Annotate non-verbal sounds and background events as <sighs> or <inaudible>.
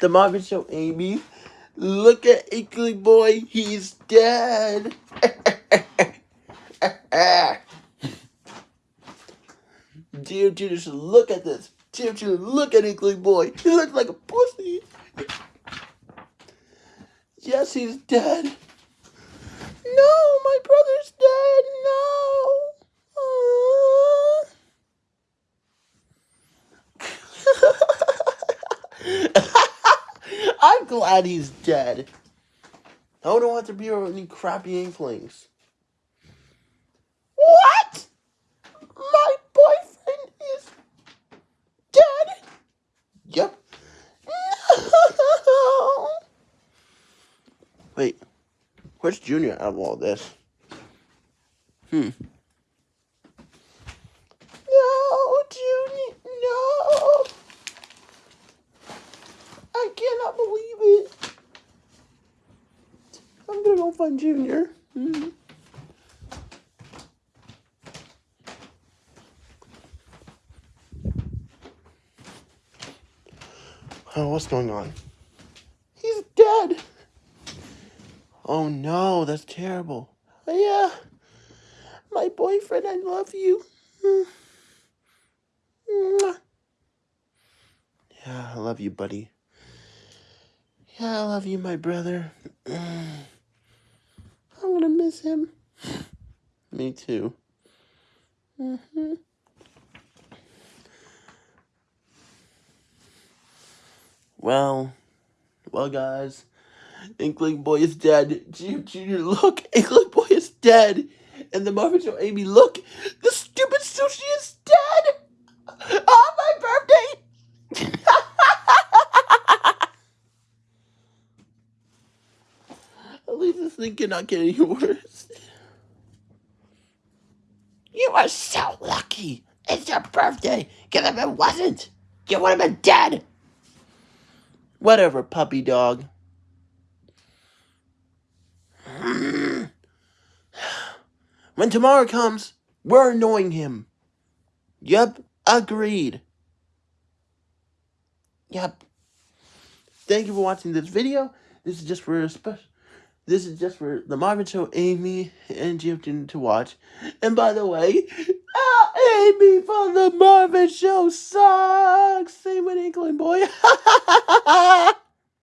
The Marvin Show, Amy. Look at Inkling Boy. He's dead. <laughs> Dear Judas, look at this. Dear Judas, look at Inkling Boy. He looks like a pussy. Yes, he's dead. No, my brother's dead. No. I'm glad he's dead. I don't want to be around any crappy inklings. What? My boyfriend is dead? Yep. No. <laughs> Wait, where's Junior out of all this? Hmm. No, Junior, no. I cannot believe it. I'm gonna go find Junior. Hmm. Oh, what's going on? He's dead. Oh no, that's terrible. Yeah. My boyfriend, I love you. Yeah, I love you, buddy. Yeah, I love you, my brother. I'm gonna miss him. Me too. hmm Well, well, guys, Inkling Boy is dead. Junior, Junior, look, Inkling Boy is dead. And the Marvin Show, Amy, look, the stupid sushi is dead. On my birthday. At least this thing cannot get any worse. You are so lucky. It's your birthday. Because if it wasn't, you would have been dead. Whatever, puppy dog. <sighs> When tomorrow comes, we're annoying him. Yep, agreed. Yep. Thank you for watching this video. This is just for a special. This is just for the Marvin Show, Amy and Jim to watch. And by the way, uh, Amy from the Marvin Show sucks. Same with Inkling Boy. <laughs>